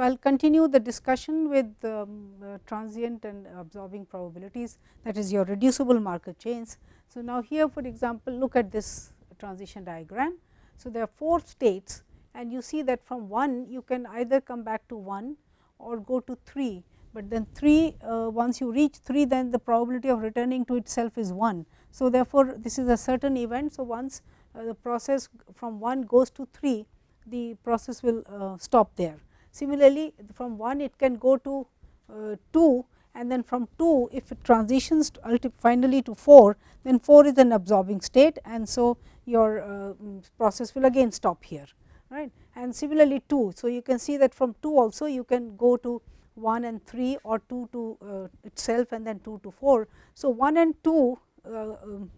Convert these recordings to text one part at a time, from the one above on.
So, I will continue the discussion with um, uh, transient and absorbing probabilities that is your reducible Markov chains. So, now here for example, look at this transition diagram. So, there are 4 states and you see that from 1 you can either come back to 1 or go to 3, but then 3 uh, once you reach 3 then the probability of returning to itself is 1. So, therefore, this is a certain event. So, once uh, the process from 1 goes to 3 the process will uh, stop there. Similarly, from 1 it can go to uh, 2 and then from 2 if it transitions to finally to 4 then 4 is an absorbing state and so your uh, process will again stop here right and similarly 2. So, you can see that from 2 also you can go to 1 and 3 or 2 to uh, itself and then 2 to 4. So, 1 and 2 uh, um,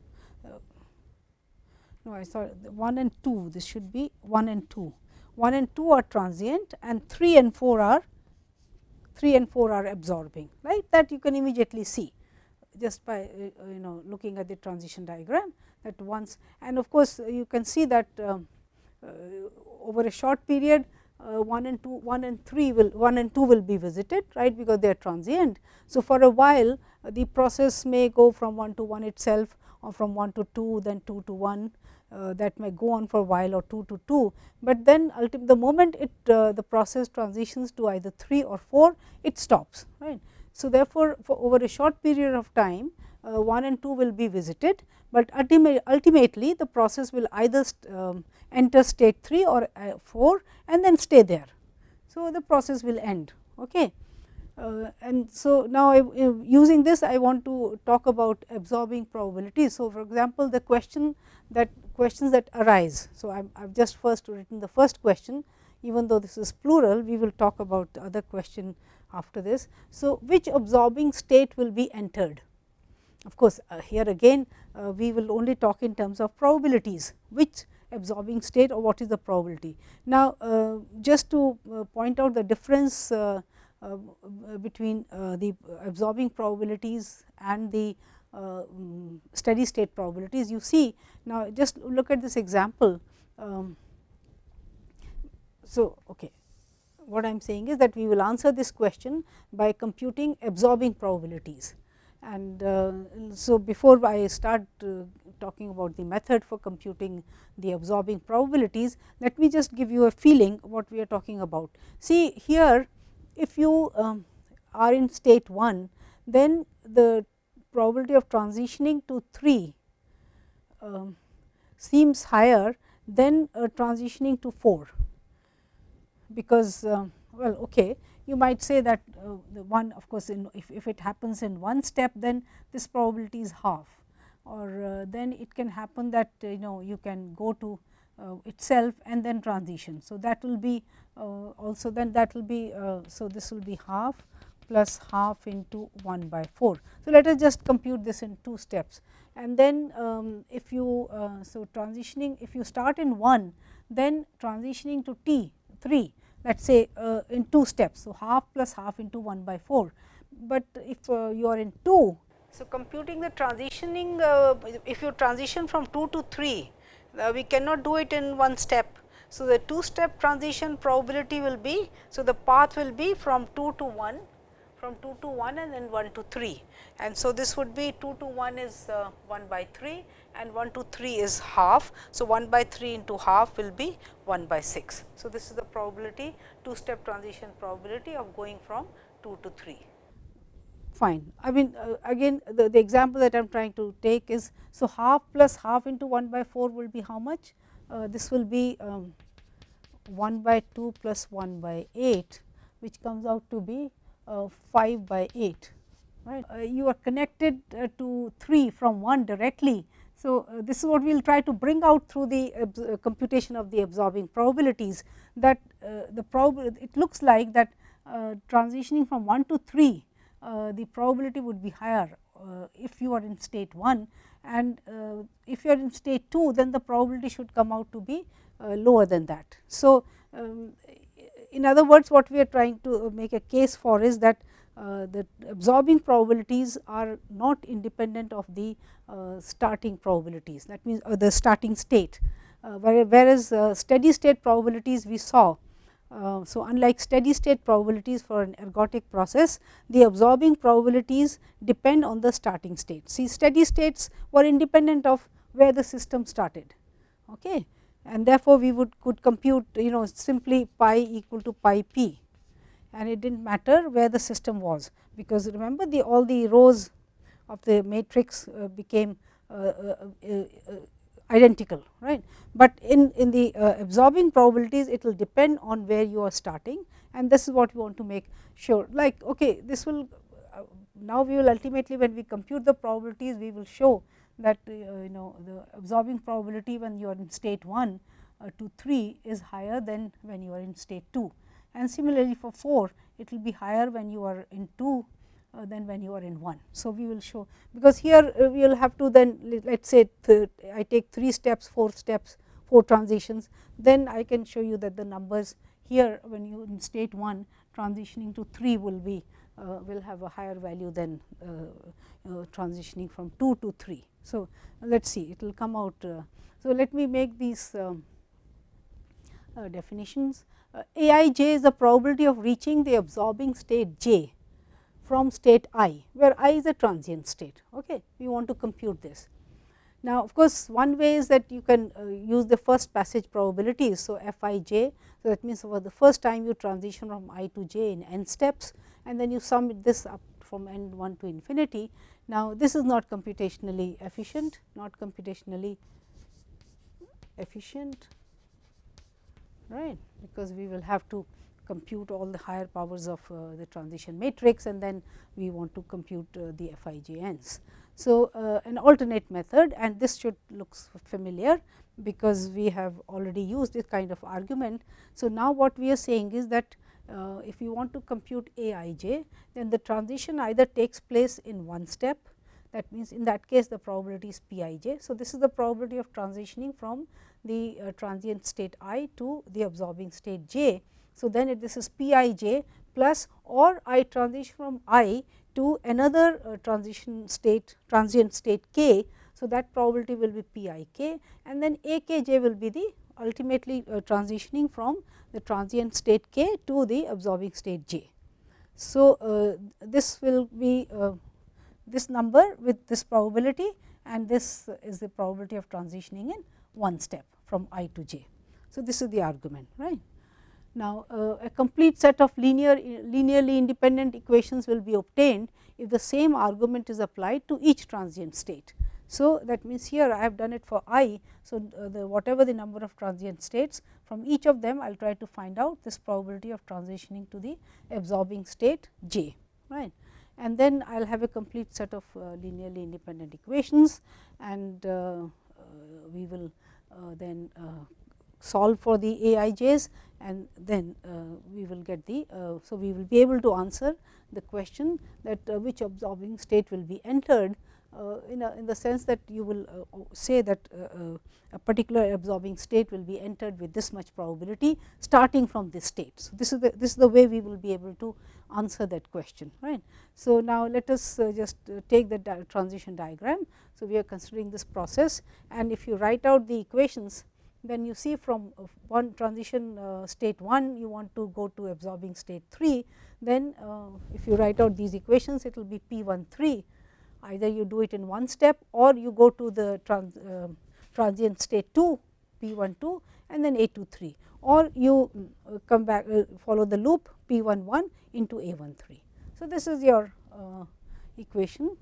uh, no I saw 1 and 2 this should be 1 and 2 1 and 2 are transient and 3 and 4 are 3 and 4 are absorbing right that you can immediately see just by uh, you know looking at the transition diagram that once and of course, you can see that um, uh, over a short period uh, 1 and 2 1 and 3 will 1 and 2 will be visited right because they are transient. So, for a while the process may go from 1 to 1 itself or from 1 to 2 then 2 to 1 uh, that may go on for a while or 2 to 2, but then ultimately the moment it uh, the process transitions to either 3 or 4 it stops right. So, therefore, for over a short period of time uh, 1 and 2 will be visited, but ultimately the process will either um, enter state 3 or uh, 4 and then stay there. So, the process will end. Okay. Uh, and so, now I, uh, using this I want to talk about absorbing probabilities. So, for example, the question that questions that arise. So, I have just first written the first question even though this is plural we will talk about the other question after this. So, which absorbing state will be entered? Of course, uh, here again uh, we will only talk in terms of probabilities which absorbing state or what is the probability. Now, uh, just to uh, point out the difference between uh, the absorbing probabilities and the uh, steady state probabilities. You see now just look at this example. Um, so, okay. what I am saying is that we will answer this question by computing absorbing probabilities. And uh, so, before I start uh, talking about the method for computing the absorbing probabilities, let me just give you a feeling what we are talking about. See here if you um, are in state 1, then the probability of transitioning to 3 um, seems higher than uh, transitioning to 4, because uh, well okay you might say that uh, the one of course, in, if, if it happens in one step then this probability is half. Or uh, then it can happen that you know you can go to uh, itself and then transition. So, that will be uh, also then that will be uh, so this will be half plus half into 1 by 4. So, let us just compute this in two steps and then um, if you uh, so transitioning if you start in 1 then transitioning to t 3 let us say uh, in two steps. So, half plus half into 1 by 4, but if uh, you are in 2. So, computing the transitioning uh, if you transition from 2 to 3 we cannot do it in one step so, the two step transition probability will be, so the path will be from 2 to 1, from 2 to 1 and then 1 to 3. And so, this would be 2 to 1 is uh, 1 by 3 and 1 to 3 is half. So, 1 by 3 into half will be 1 by 6. So, this is the probability two step transition probability of going from 2 to 3 fine. I mean uh, again the, the example that I am trying to take is, so half plus half into 1 by 4 will be how much? Uh, this will be um, 1 by 2 plus 1 by 8 which comes out to be uh, 5 by 8 right. Uh, you are connected uh, to 3 from 1 directly. So, uh, this is what we will try to bring out through the uh, computation of the absorbing probabilities that the probability it looks like that transitioning from 1 to 3 the probability would be higher if you are in state 1 and if you are in state 2 then the probability should come out to be uh, lower than that. So, um, in other words what we are trying to make a case for is that uh, the absorbing probabilities are not independent of the uh, starting probabilities that means uh, the starting state uh, whereas uh, steady state probabilities we saw Uh, so, unlike steady state probabilities for an ergodic process, the absorbing probabilities depend on the starting state. See steady states were independent of where the system started okay. and therefore, we would could compute you know simply pi equal to pi p and it did not matter where the system was, because remember the all the rows of the matrix uh, became uh, uh, uh identical right. But in, in the uh, absorbing probabilities it will depend on where you are starting and this is what we want to make sure like okay this will uh, now we will ultimately when we compute the probabilities we will show that uh, you know the absorbing probability when you are in state 1 uh, to 3 is higher than when you are in state 2 and similarly for 4 it will be higher when you are in 2 uh, than when you are in 1. So, we will show because here uh, we will have to then let us say I take 3 steps, 4 steps, 4 transitions, then I can show you that the numbers here when you in state 1 transitioning to 3 will be uh, will have a higher value than uh, uh, transitioning from 2 to 3. So, let us see it will come out. Uh, so, let me make these um, definitions. A i j is the probability of reaching the absorbing state j from state i, where i is a transient state. Okay. We want to compute this. Now, of course, one way is that you can uh, use the first passage probabilities. So, f i j, so that means for the first time you transition from i to j in n steps and then you sum this up from n 1 to infinity. Now, this is not computationally efficient, not computationally efficient, right, because we will have to compute all the higher powers of uh, the transition matrix and then we want to compute uh, the FIJNs. So, uh, an alternate method and this should looks familiar because we have already used this kind of argument. So, now what we are saying is that uh, if you want to compute A i j, then the transition either takes place in one step that means, in that case the probability is P i j. So, this is the probability of transitioning from the uh, transient state i to the absorbing state j so, then it, this is p i j plus or I transition from i to another uh, transition state transient state k. So, that probability will be p i k and then a k j will be the ultimately uh, transitioning from the transient state k to the absorbing state j. So, uh, this will be uh, this number with this probability and this is the probability of transitioning in one step from i to j. So, this is the argument right. Now, uh, a complete set of linear linearly independent equations will be obtained if the same argument is applied to each transient state. So, that means here I have done it for i. So, uh, the whatever the number of transient states from each of them I will try to find out this probability of transitioning to the absorbing state j right and then I will have a complete set of uh, linearly independent equations and uh, uh, we will then solve for the aij's and then uh, we will get the. Uh, so, we will be able to answer the question that uh, which absorbing state will be entered in, a, in the sense that you will say that a particular absorbing state will be entered with this much probability starting from this state. So, this is the this is the way we will be able to answer that question right. So, now let us just take the di transition diagram. So, we are considering this process and if you write out the equations then you see from one transition uh, state 1 you want to go to absorbing state 3, then uh, if you write out these equations it will be P 1 3 either you do it in one step or you go to the trans, uh, transient state 2 P 1 2 and then A 2 3 or you uh, come back uh, follow the loop P 1 1 into A 1 3. So, this is your uh, equation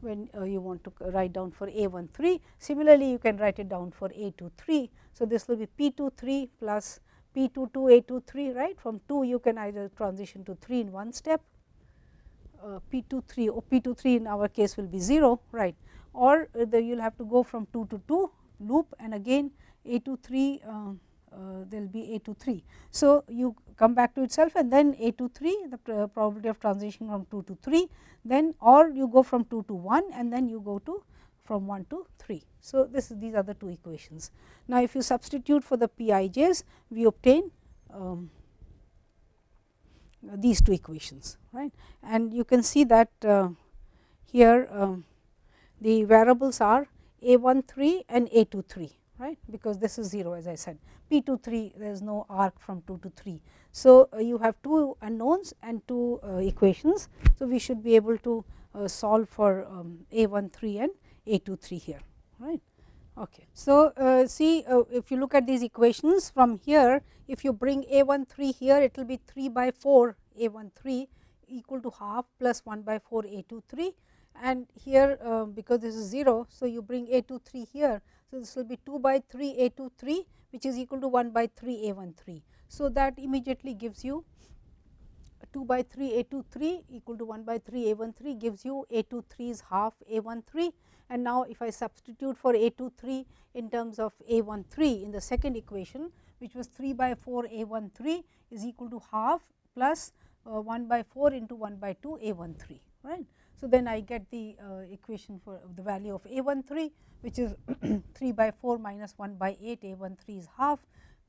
when uh, you want to write down for A 1 3. Similarly, you can write it down for A 2 3. So, this will be P 2 3 plus P 2 2 A 2 3 right from 2 you can either transition to 3 in one step uh, P 2 3 or P 2 3 in our case will be 0 right or uh, you will have to go from 2 to 2 loop and again A 2 3 uh, uh, there will be A 2 3. So, you come back to itself and then A 2 3 the probability of transition from 2 to 3 then or you go from 2 to 1 and then you go to from 1 to 3. So, this is these are the two equations. Now, if you substitute for the Pij's we obtain um, these two equations right and you can see that uh, here um, the variables are a 1 3 and a 2 3 right because this is 0 as I said p to 3 there is no arc from 2 to 3. So, uh, you have two unknowns and two uh, equations. So, we should be able to uh, solve for um, a 1 3 and a 2 3 here right. Okay. So, uh, see uh, if you look at these equations from here if you bring a 1 3 here it will be 3 by 4 a 1 3 equal to half plus 1 by 4 a 2 3 and here uh, because this is 0. So, you bring a 2 3 here. So, this will be 2 by 3 a 2 3 which is equal to 1 by 3 a 1 3. So, that immediately gives you 2 by 3 a 2 3 equal to 1 by 3 a 1 3 gives you a 2 3 is half a 1 3 and now if I substitute for a 2 3 in terms of a 1 3 in the second equation which was 3 by 4 a 1 3 is equal to half plus uh, 1 by 4 into 1 by 2 a 1 3 right. So, then I get the uh, equation for the value of a 1 3 which is 3 by 4 minus 1 by 8 a 1 3 is half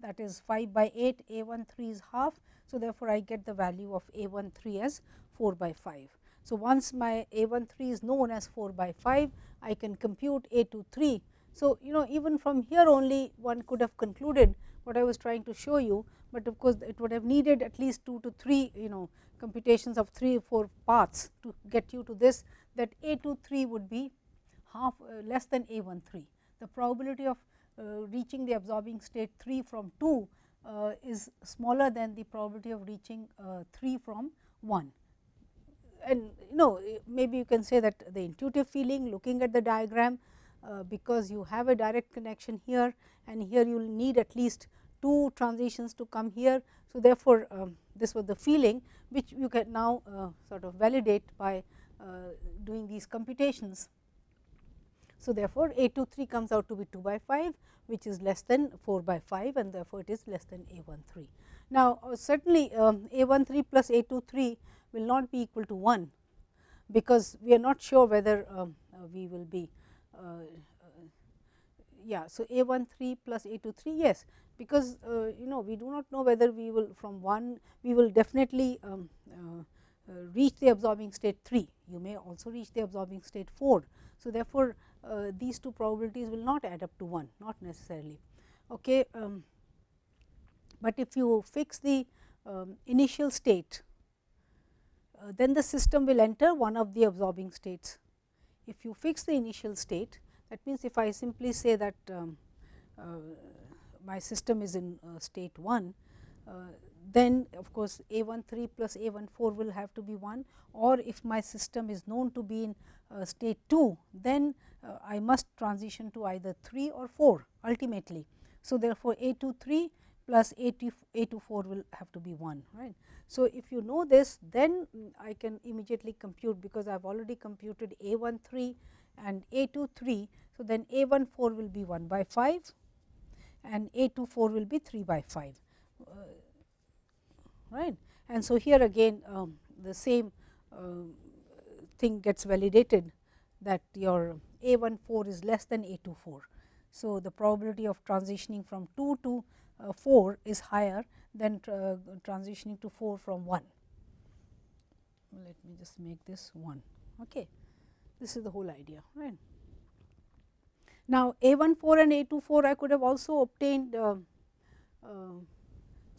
that is 5 by 8 a 1 3 is half. So, therefore, I get the value of a 1 3 as 4 by 5. So, once my a 1 3 is known as 4 by 5 I can compute a 2 3. So, you know even from here only one could have concluded what I was trying to show you, but of course, it would have needed at least 2 to 3 you know computations of 3 or 4 paths to get you to this that a 2 3 would be half uh, less than a 1 3. The probability of uh, reaching the absorbing state 3 from 2 uh, is smaller than the probability of reaching uh, 3 from 1. And you know maybe you can say that the intuitive feeling looking at the diagram uh, because you have a direct connection here and here you will need at least two transitions to come here. So, therefore, um, this was the feeling which you can now uh, sort of validate by uh, doing these computations. So, therefore, a 2 3 comes out to be 2 by 5 which is less than 4 by 5 and therefore, it is less than a 1 3. Now, uh, certainly um, a 1 3 plus a 2 3 will not be equal to 1, because we are not sure whether um, uh, we will be yeah. So, a 1 3 plus a 2 3 yes, because uh, you know we do not know whether we will from 1 we will definitely um, reach the absorbing state 3, you may also reach the absorbing state 4. So, therefore, uh, these two probabilities will not add up to 1 not necessarily. Okay. Um, but if you fix the um, initial state uh, then the system will enter one of the absorbing states. If you fix the initial state that means, if I simply say that um, uh, my system is in uh, state 1, uh, then of course, a 1 3 plus a 1 4 will have to be 1 or if my system is known to be in uh, state 2, then uh, I must transition to either 3 or 4 ultimately. So, therefore, a 2 3 plus a 2, 4 will have to be 1 right. So, if you know this then I can immediately compute because I have already computed a 1 3 and a 2 3. So, then a 1 4 will be 1 by 5 and a 2 4 will be 3 by 5 uh, right. And so, here again um, the same uh, thing gets validated that your a 1 4 is less than a 2 4. So, the probability of transitioning from 2 to 4 is higher than tra transitioning to 4 from 1. Let me just make this 1. Okay. This is the whole idea. right. Now, a 1 4 and a 2 4 I could have also obtained uh, uh,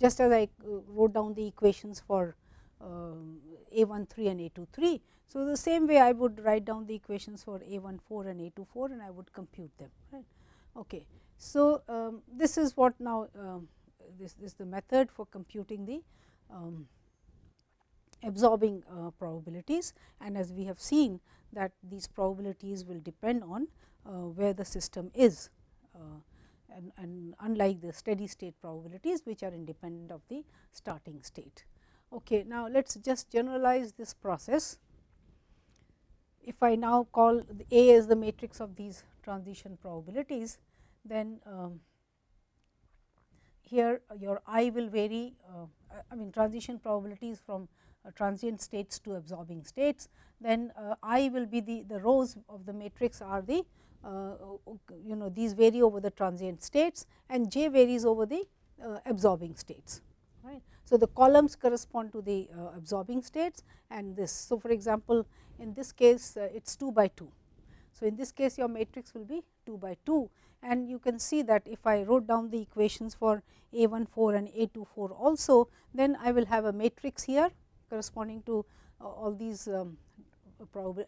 just as I uh, wrote down the equations for um, a 1 3 and a 2 3. So, the same way I would write down the equations for a 1 4 and a 2 4 and I would compute them. Right. Okay. So, um, this is what now um, this, this, is the method for computing the um, absorbing uh, probabilities and as we have seen that these probabilities will depend on uh, where the system is uh, and, and, unlike the steady state probabilities which are independent of the starting state. Okay. Now, let us just generalize this process. If I now call A as the matrix of these transition probabilities, then um, here your i will vary uh, I mean transition probabilities from uh, transient states to absorbing states, then uh, i will be the, the rows of the matrix are the uh, you know these vary over the transient states and j varies over the uh, absorbing states. Right. So, the columns correspond to the uh, absorbing states and this. So, for example, in this case it is 2 by 2. So, in this case your matrix will be 2 by 2 and you can see that if I wrote down the equations for A 1 4 and A 2 4 also, then I will have a matrix here corresponding to uh, all these um,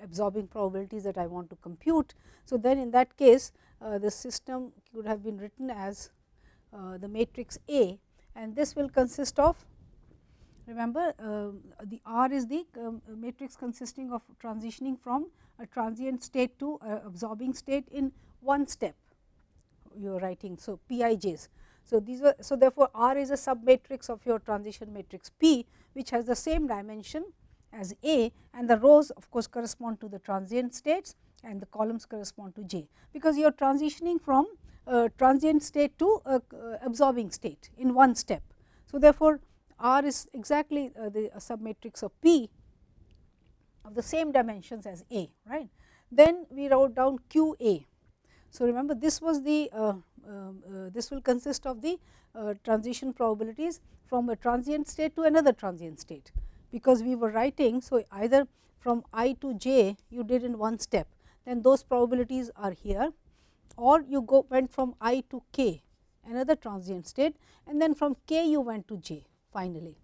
absorbing probabilities that I want to compute. So, then in that case uh, the system could have been written as uh, the matrix A and this will consist of remember uh, the R is the um, matrix consisting of transitioning from a transient state to absorbing state in one step you are writing. So, Pij's. So, these are so therefore, R is a sub matrix of your transition matrix P which has the same dimension as A and the rows of course correspond to the transient states and the columns correspond to J, because you are transitioning from a transient state to a, absorbing state in one step. So, therefore, R is exactly uh, the submatrix of P of the same dimensions as A right. Then we wrote down Q A. So, remember this was the uh, um, uh, this will consist of the uh, transition probabilities from a transient state to another transient state because we were writing. So, either from i to j you did in one step then those probabilities are here or you go went from i to k another transient state and then from k you went to j finally.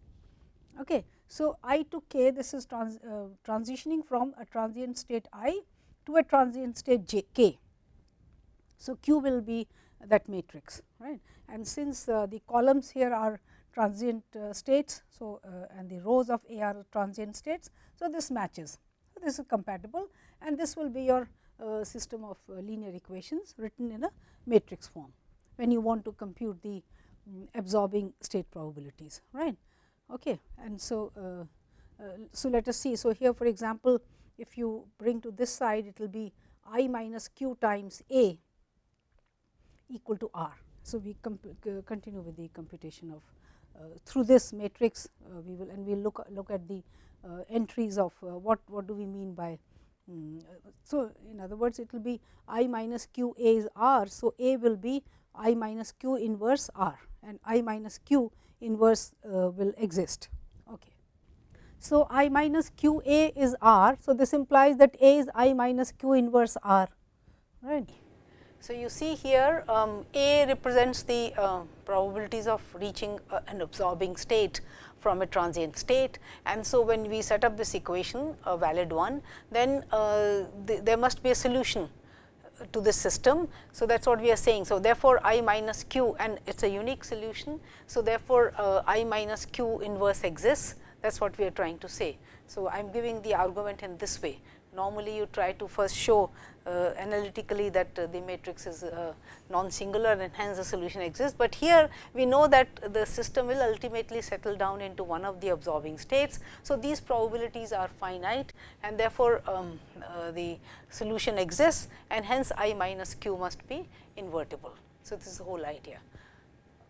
Okay. So, i to k this is trans, uh, transitioning from a transient state i to a transient state j k. So, q will be that matrix right and since uh, the columns here are transient uh, states. So, uh, and the rows of A are transient states. So, this matches. So, this is compatible and this will be your uh, system of linear equations written in a matrix form when you want to compute the absorbing state probabilities right. Okay. And so, uh, uh, so let us see. So, here for example, if you bring to this side it will be i minus q times a equal to r. So, we continue with the computation of uh, through this matrix uh, we will and we will look look at the uh, entries of what what do we mean by um, so in other words it will be i minus q a is r so a will be i minus q inverse r and i minus q inverse will exist. Okay. So i minus q a is r. So this implies that a is i minus q inverse r. Right? So, you see here um, A represents the uh, probabilities of reaching uh, an absorbing state from a transient state. And so when we set up this equation a valid one then uh, th there must be a solution to this system. So, that is what we are saying. So, therefore, i minus q and it is a unique solution. So, therefore, uh, i minus q inverse exists that is what we are trying to say. So, I am giving the argument in this way normally you try to first show uh, analytically that uh, the matrix is uh, non-singular and hence the solution exists. But here we know that the system will ultimately settle down into one of the absorbing states. So, these probabilities are finite and therefore, um, uh, the solution exists and hence I minus q must be invertible. So, this is the whole idea.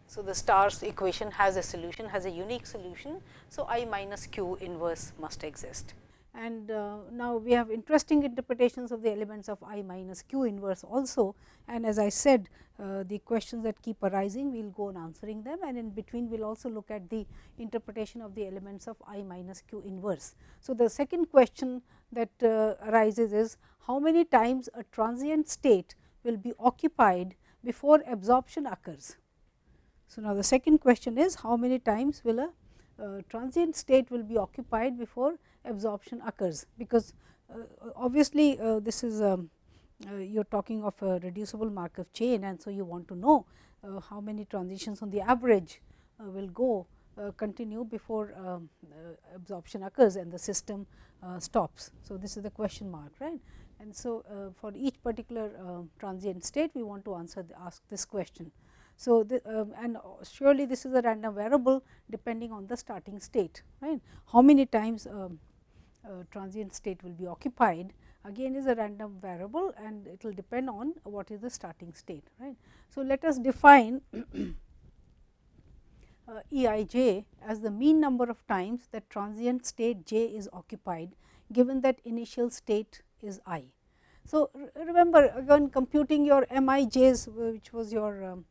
So, the stars equation has a solution has a unique solution. So, I minus q inverse must exist and uh, now we have interesting interpretations of the elements of i minus q inverse also and as I said uh, the questions that keep arising we will go on answering them and in between we will also look at the interpretation of the elements of i minus q inverse. So, the second question that uh, arises is how many times a transient state will be occupied before absorption occurs. So, now the second question is how many times will a uh, transient state will be occupied before absorption occurs, because uh, obviously, uh, this is um, you are talking of a reducible Markov chain and so you want to know how many transitions on the average will go continue before um, absorption occurs and the system stops. So, this is the question mark right and so for each particular transient state we want to answer the, ask this question. So, the, um, and surely this is a random variable depending on the starting state right. How many times um, transient state will be occupied again is a random variable and it will depend on what is the starting state right. So, let us define uh, E i j as the mean number of times that transient state j is occupied given that initial state is i. So, remember again computing your m i j's which was your um,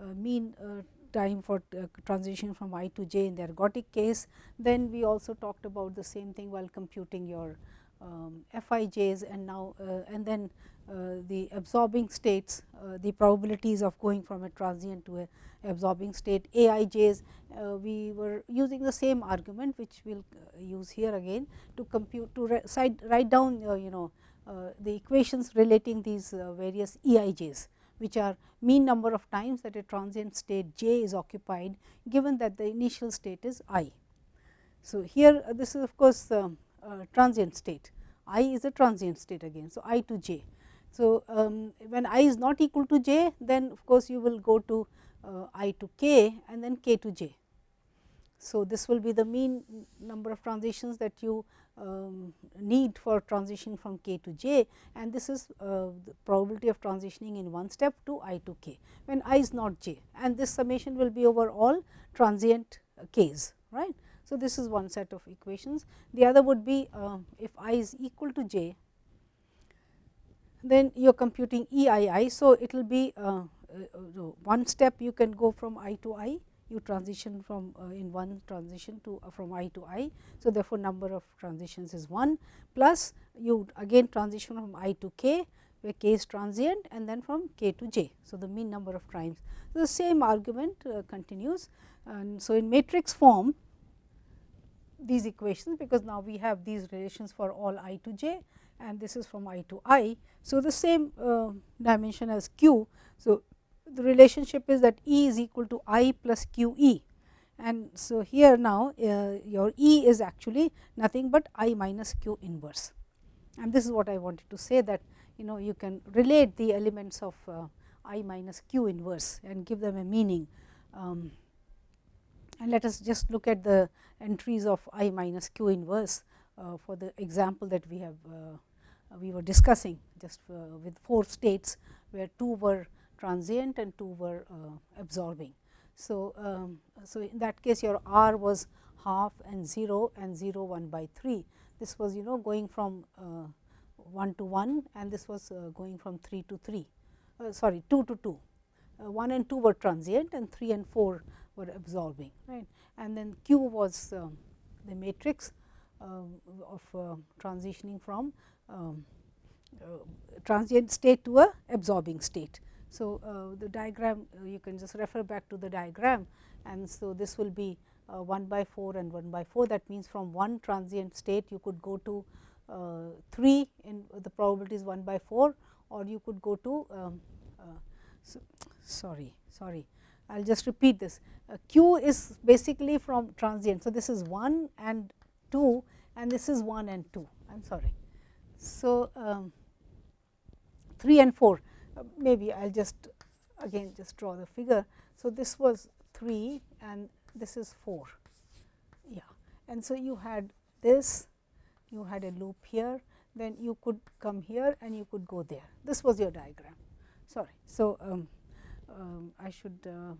uh, mean uh, time for uh, transition from i to j in the ergodic case. Then we also talked about the same thing while computing your um, Fij's and now uh, and then uh, the absorbing states uh, the probabilities of going from a transient to a absorbing state Aij's uh, we were using the same argument which we will uh, use here again to compute to write down you know the equations relating these various Eij's which are mean number of times that a transient state j is occupied given that the initial state is i. So, here this is of course, transient state i is a transient state again. So, i to j. So, um, when i is not equal to j then of course, you will go to uh, i to k and then k to j. So, this will be the mean number of transitions that you um, need for transition from k to j and this is uh, the probability of transitioning in one step to i to k when i is not j and this summation will be over all transient uh, k's right. So, this is one set of equations. The other would be uh, if i is equal to j, then you are computing E i i. So, it will be uh, uh, one step you can go from i to i, you transition from uh, in one transition to uh, from i to i. So, therefore, number of transitions is 1 plus you again transition from i to k where k is transient and then from k to j. So, the mean number of times. So, the same argument uh, continues and so in matrix form these equations because now we have these relations for all i to j and this is from i to i. So, the same uh, dimension as q. So, the relationship is that E is equal to I plus Q E and so here now uh, your E is actually nothing but I minus Q inverse and this is what I wanted to say that you know you can relate the elements of uh, I minus Q inverse and give them a meaning. Um, and let us just look at the entries of I minus Q inverse uh, for the example that we have uh, we were discussing just uh, with four states where two were transient and two were uh, absorbing. So, um, so in that case your r was half and 0 and 0 1 by 3. This was you know going from uh, 1 to 1 and this was uh, going from 3 to 3 uh, sorry 2 to 2. Uh, 1 and 2 were transient and 3 and 4 were absorbing right and then q was um, the matrix um, of uh, transitioning from um, transient state to a absorbing state. So, uh, the diagram uh, you can just refer back to the diagram. And so this will be uh, 1 by 4 and 1 by 4 that means from one transient state you could go to 3 in the probability is 1 by 4 or you could go to um, so, sorry sorry I will just repeat this. Uh, q is basically from transient. So, this is 1 and 2 and this is 1 and 2 I am sorry. So, um, 3 and 4 maybe I will just again just draw the figure. So, this was 3 and this is 4 yeah and so you had this you had a loop here then you could come here and you could go there this was your diagram sorry. So, um, um, I should uh,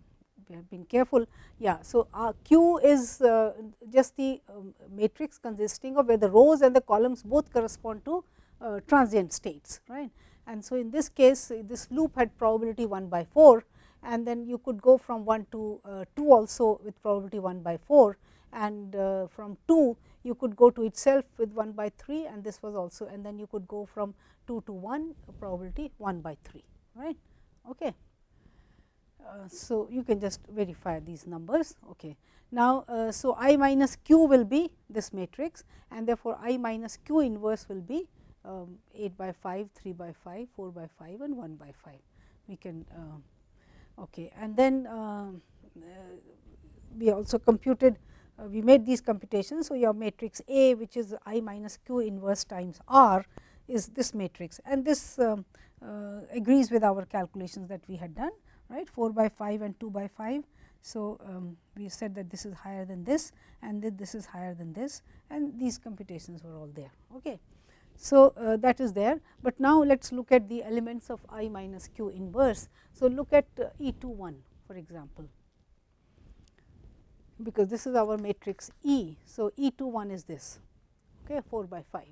have been careful yeah. So, uh, Q is uh, just the um, matrix consisting of where the rows and the columns both correspond to uh, transient states right and so, in this case this loop had probability 1 by 4 and then you could go from 1 to uh, 2 also with probability 1 by 4 and uh, from 2 you could go to itself with 1 by 3 and this was also and then you could go from 2 to 1 probability 1 by 3 right. Okay. Uh, so, you can just verify these numbers. Okay. Now, uh, so I minus q will be this matrix and therefore, I minus q inverse will be um, 8 by 5, 3 by 5, 4 by 5 and 1 by 5. We can uh, okay. and then uh, we also computed uh, we made these computations. So, your matrix A which is I minus q inverse times R is this matrix and this um, uh, agrees with our calculations that we had done right 4 by 5 and 2 by 5. So, um, we said that this is higher than this and that this is higher than this and these computations were all there. Okay. So, uh, that is there, but now let us look at the elements of i minus q inverse. So, look at uh, E 2 1 for example, because this is our matrix E. So, E 2 1 is this okay, 4 by 5.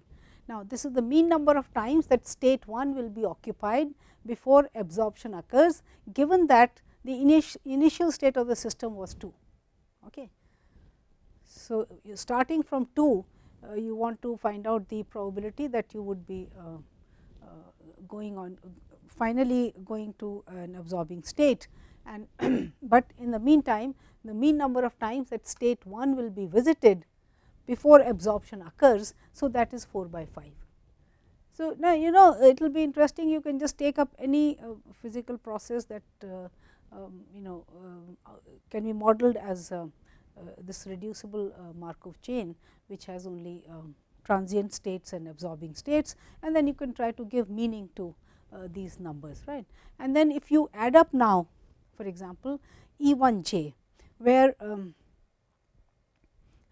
Now, this is the mean number of times that state 1 will be occupied before absorption occurs given that the initial, initial state of the system was 2. Okay. So, starting from 2 uh, you want to find out the probability that you would be uh, uh, going on finally going to an absorbing state and but in the meantime the mean number of times that state 1 will be visited before absorption occurs. So, that is 4 by 5. So, now you know it will be interesting you can just take up any uh, physical process that uh, um, you know uh, can be modeled as uh, uh, this reducible uh, Markov chain which has only um, transient states and absorbing states and then you can try to give meaning to these numbers right. And then if you add up now for example, E 1 j where um,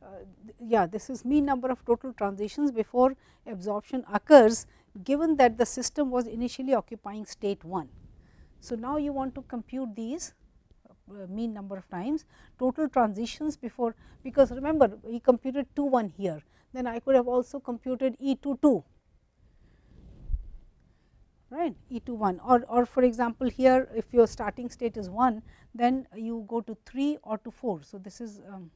uh, yeah this is mean number of total transitions before absorption occurs given that the system was initially occupying state 1. So, now you want to compute these uh, mean number of times total transitions before because remember we computed 2 1 here then I could have also computed E 2 2 right E 2 1 or, or for example, here if your starting state is 1 then you go to 3 or to 4. So, this is um,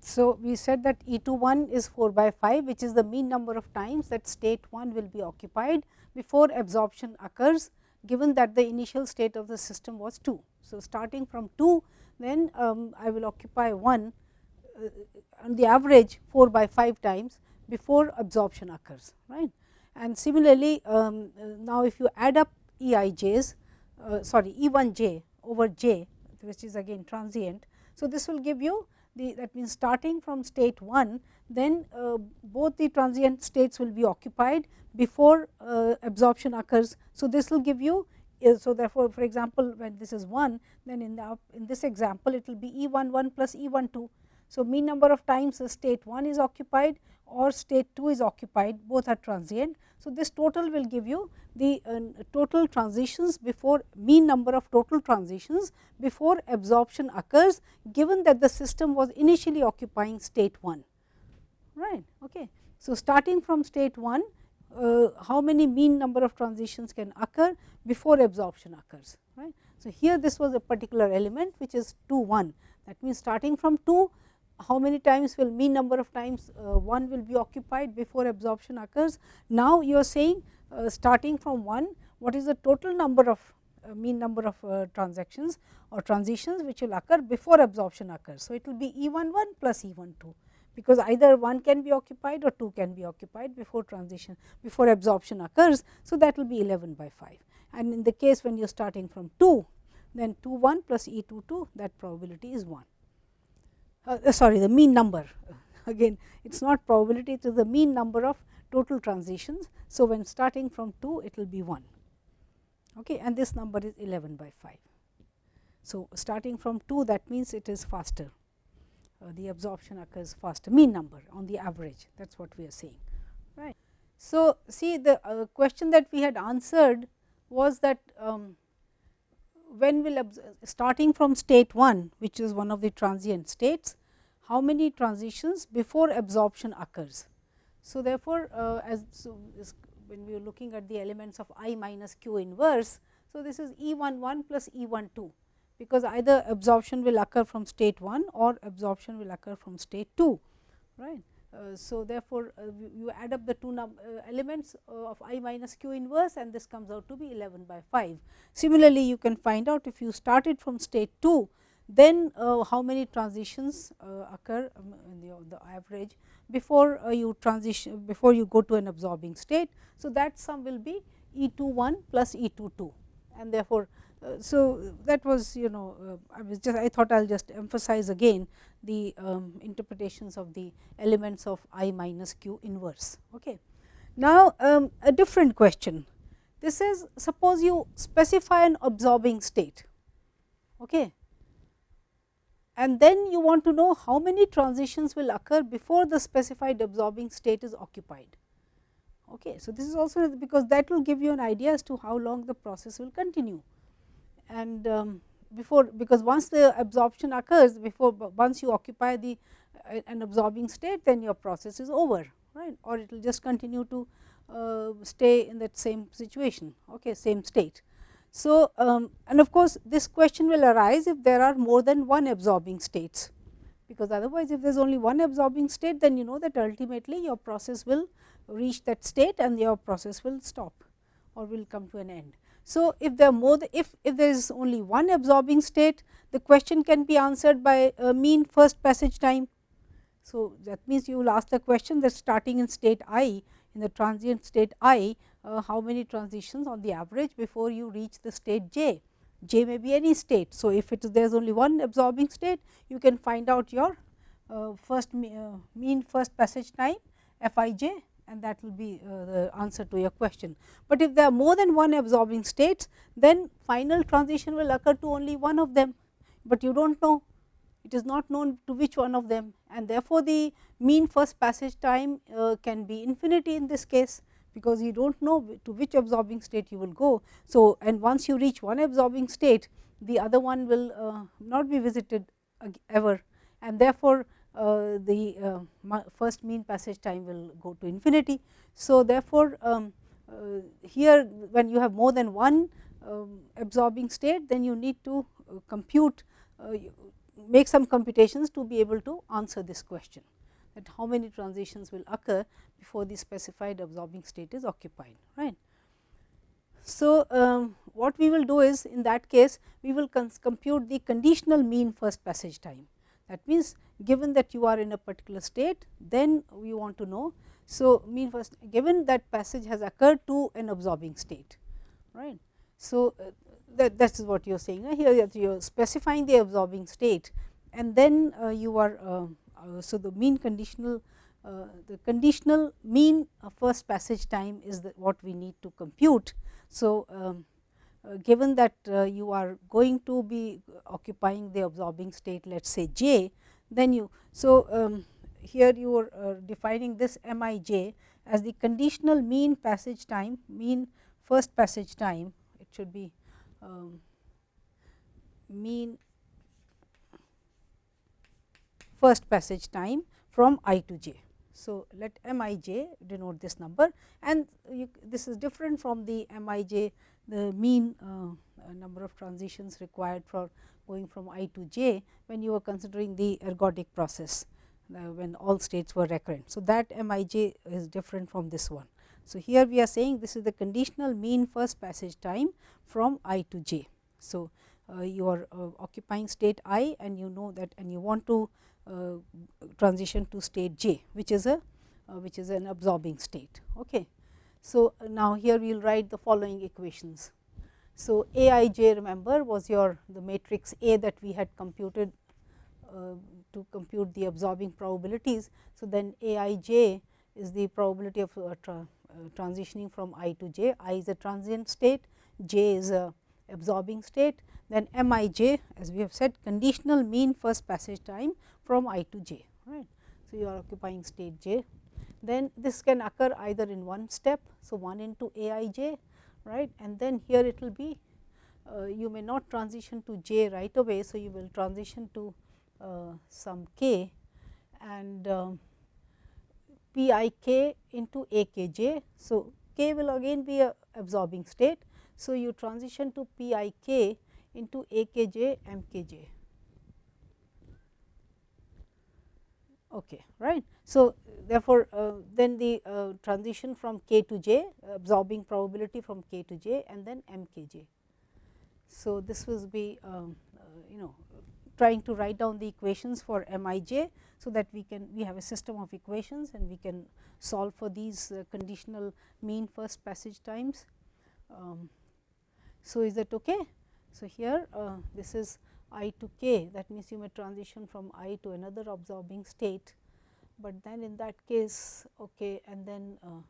so we said that E 2 1 is 4 by 5 which is the mean number of times that state 1 will be occupied before absorption occurs given that the initial state of the system was 2. So, starting from 2 then um, I will occupy 1 uh, on the average 4 by 5 times before absorption occurs right. And similarly, um, now if you add up E i j's uh, sorry E 1 j over j which is again transient. So, this will give you the that means starting from state 1 then uh, both the transient states will be occupied before uh, absorption occurs. So, this will give you uh, so therefore, for example, when this is 1 then in the in this example it will be E 1 1 plus E 1 2. So, mean number of times the state 1 is occupied or state 2 is occupied both are transient. So, this total will give you the uh, total transitions before mean number of total transitions before absorption occurs given that the system was initially occupying state 1 right. Okay. So, starting from state 1 uh, how many mean number of transitions can occur before absorption occurs right. So, here this was a particular element which is 2 1 that means starting from 2 how many times will mean number of times uh, 1 will be occupied before absorption occurs. Now, you are saying uh, starting from 1 what is the total number of uh, mean number of uh, transactions or transitions which will occur before absorption occurs. So, it will be E 1 1 plus E 1 2 because either 1 can be occupied or 2 can be occupied before transition before absorption occurs. So, that will be 11 by 5 and in the case when you are starting from 2 then 2 1 plus E 2 2 that probability is 1 uh, sorry the mean number again it is not probability it is the mean number of total transitions. So, when starting from 2 it will be 1 okay, and this number is 11 by 5. So, starting from 2 that means it is faster uh, the absorption occurs faster mean number on the average that is what we are saying right. So, see the uh, question that we had answered was that um, when will starting from state 1 which is one of the transient states, how many transitions before absorption occurs. So, therefore, uh, as so when we are looking at the elements of i minus q inverse. So, this is E 1 1 plus E 1 2 because either absorption will occur from state 1 or absorption will occur from state 2 right. Uh, so, therefore, uh, you add up the two uh, elements of i minus q inverse and this comes out to be 11 by 5. Similarly, you can find out if you started from state 2 then how many transitions occur um, in the, the, average before you transition before you go to an absorbing state. So, that sum will be E 2 1 plus E 2 2 and therefore, so that was you know uh, I was just I thought I will just emphasize again the um, interpretations of the elements of i minus q inverse. Okay. Now, um, a different question this is suppose you specify an absorbing state okay. and then you want to know how many transitions will occur before the specified absorbing state is occupied. Okay. So, this is also because that will give you an idea as to how long the process will continue and um, before because once the absorption occurs before once you occupy the uh, an absorbing state then your process is over right or it will just continue to uh, stay in that same situation okay same state. So, um, and of course, this question will arise if there are more than one absorbing states because otherwise if there is only one absorbing state then you know that ultimately your process will reach that state and your process will stop or will come to an end. So, if there more if, if there is only one absorbing state the question can be answered by a mean first passage time. So, that means you will ask the question that starting in state i in the transient state i uh, how many transitions on the average before you reach the state j. j may be any state. So, if it is there is only one absorbing state you can find out your uh, first uh, mean first passage time f i j and that will be uh, the answer to your question. But if there are more than one absorbing states, then final transition will occur to only one of them, but you do not know it is not known to which one of them and therefore, the mean first passage time uh, can be infinity in this case, because you do not know to which absorbing state you will go. So, and once you reach one absorbing state, the other one will uh, not be visited ever and therefore, uh, the uh, first mean passage time will go to infinity. So, therefore, um, uh, here when you have more than one um, absorbing state then you need to compute make some computations to be able to answer this question that how many transitions will occur before the specified absorbing state is occupied right. So, um, what we will do is in that case we will compute the conditional mean first passage time that means, given that you are in a particular state, then we want to know. So, mean first given that passage has occurred to an absorbing state, right. So, uh, that, that is what you are saying uh, here you are specifying the absorbing state and then uh, you are uh, uh, so the mean conditional uh, the conditional mean first passage time is what we need to compute. So, um, given that uh, you are going to be occupying the absorbing state let us say j, then you. So, um, here you are uh, defining this m i j as the conditional mean passage time mean first passage time it should be um, mean first passage time from i to j. So, let m i j denote this number and you, this is different from the m i j the mean uh, uh, number of transitions required for going from i to j when you are considering the ergodic process uh, when all states were recurrent. So, that m i j is different from this one. So, here we are saying this is the conditional mean first passage time from i to j. So, uh, you are uh, occupying state i and you know that and you want to uh, transition to state j which is a which is an absorbing state. Okay. So, now here we will write the following equations. So, A i j remember was your the matrix A that we had computed uh, to compute the absorbing probabilities. So, then A i j is the probability of uh, tra uh, transitioning from i to j, i is a transient state, j is a absorbing state, then m i j as we have said conditional mean first passage time from i to j. Right. So, you are occupying state j then this can occur either in one step. So, 1 into a i j right and then here it will be uh, you may not transition to j right away. So, you will transition to uh, some k and uh, p i k into a k j. So, k will again be a absorbing state. So, you transition to p i k into a k j m k j. Okay, right. So, therefore, uh, then the uh, transition from k to j absorbing probability from k to j and then m k j. So, this will be um, uh, you know trying to write down the equations for m i j. So, that we can we have a system of equations and we can solve for these uh, conditional mean first passage times. Um, so, is that okay? So, here uh, this is i to k that means you may transition from i to another absorbing state, but then in that case okay and then uh,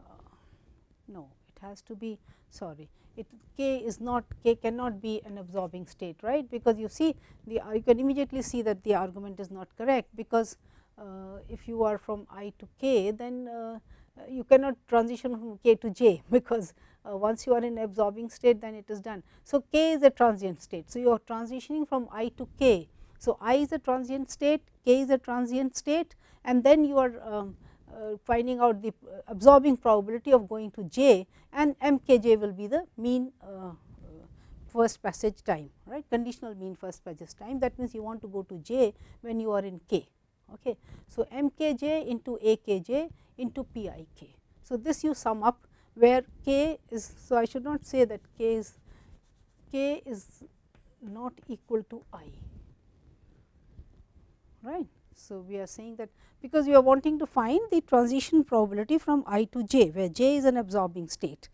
uh, no it has to be sorry it k is not k cannot be an absorbing state right? Because you see the you can immediately see that the argument is not correct because uh, if you are from i to k then uh, you cannot transition from k to j because uh, once you are in absorbing state then it is done. So, k is a transient state. So, you are transitioning from i to k. So, i is a transient state, k is a transient state and then you are um, uh, finding out the absorbing probability of going to j and m k j will be the mean uh, first passage time right conditional mean first passage time that means you want to go to j when you are in k. Okay. So, m k j into a k j into p i k. So, this you sum up where k is. So, I should not say that k is k is not equal to i right. So, we are saying that because we are wanting to find the transition probability from i to j where j is an absorbing state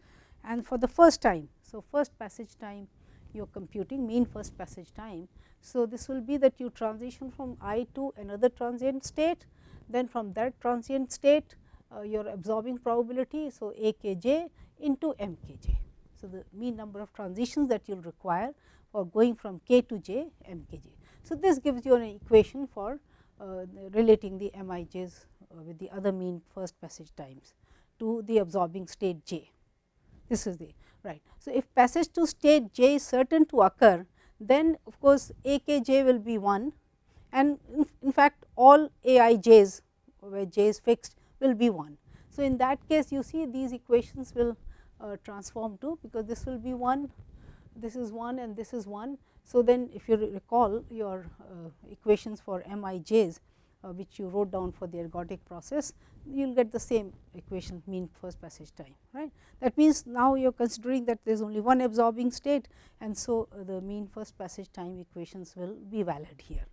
and for the first time. So, first passage time you are computing mean first passage time. So, this will be that you transition from i to another transient state then from that transient state uh, your absorbing probability. So, a k j into m k j. So, the mean number of transitions that you will require for going from k to j m k j. So, this gives you an equation for uh, relating the m i j's uh, with the other mean first passage times to the absorbing state j. This is the right. So, if passage to state j is certain to occur, then of course, a k j will be 1 and in, in fact, all a i j's where j is fixed will be 1. So, in that case you see these equations will uh, transform to because this will be 1, this is 1 and this is 1. So, then if you recall your uh, equations for m i j's uh, which you wrote down for the ergodic process, you will get the same equation mean first passage time. right? That means, now you are considering that there is only one absorbing state and so uh, the mean first passage time equations will be valid here.